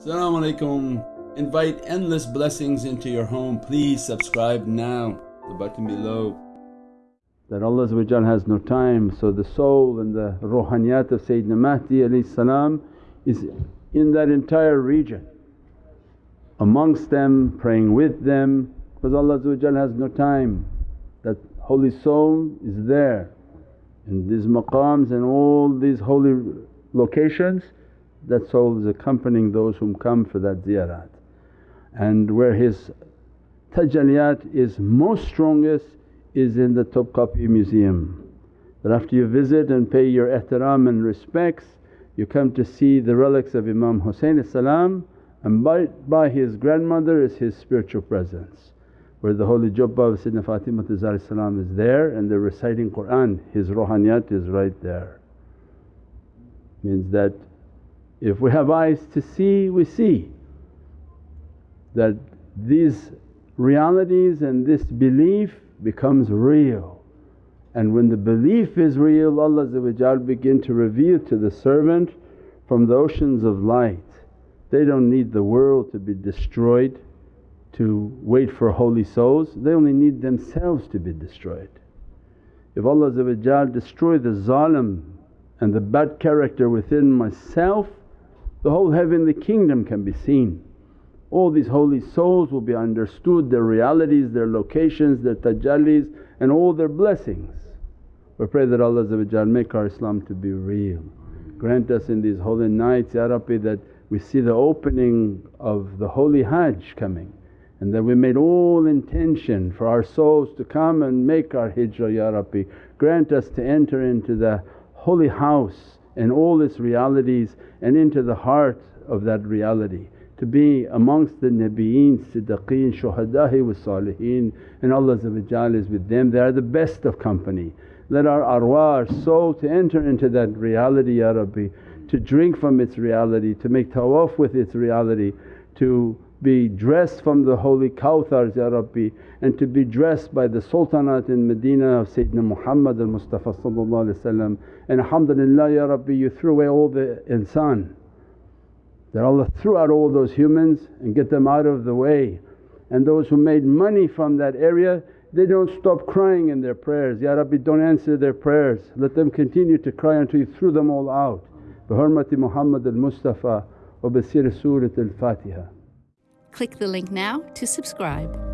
Assalamu alaikum. Invite endless blessings into your home. Please subscribe now, the button below. That Allah has no time, so the soul and the ruhaniyat of Sayyidina Mahdi salam is in that entire region. Amongst them, praying with them because Allah has no time. That holy soul is there in these maqams and all these holy locations that soul is accompanying those whom come for that ziyarat. And where his tajalliyat is most strongest is in the Topkapi Museum. That after you visit and pay your ihtiram and respects you come to see the relics of Imam Husayn and by, by his grandmother is his spiritual presence where the holy jubba of Sayyidina Fatima is there and they're reciting Qur'an, his ruhaniyat is right there. Means that if we have eyes to see, we see that these realities and this belief becomes real. And when the belief is real Allah begin to reveal to the servant from the oceans of light. They don't need the world to be destroyed to wait for holy souls, they only need themselves to be destroyed. If Allah destroy the zalim and the bad character within myself the whole heavenly kingdom can be seen. All these holy souls will be understood, their realities, their locations, their tajallis and all their blessings. We pray that Allah make our Islam to be real. Grant us in these holy nights Ya Rabbi that we see the opening of the holy Hajj coming and that we made all intention for our souls to come and make our hijrah Ya Rabbi. Grant us to enter into the holy house and all its realities and into the heart of that reality to be amongst the nabiyeen, siddiqeen, shuhada'i wa saliheen and Allah is with them, they are the best of company. Let our arwah, our soul to enter into that reality Ya Rabbi, to drink from its reality, to make tawaf with its reality, to be dressed from the holy Kawthars Ya Rabbi and to be dressed by the Sultanate in Medina of Sayyidina Muhammad al-Mustafa and alhamdulillah Ya Rabbi you threw away all the insan that Allah threw out all those humans and get them out of the way. And those who made money from that area they don't stop crying in their prayers, Ya Rabbi don't answer their prayers, let them continue to cry until you threw them all out. Bi hurmati Muhammad al-Mustafa wa bi Surat al-Fatiha. Click the link now to subscribe.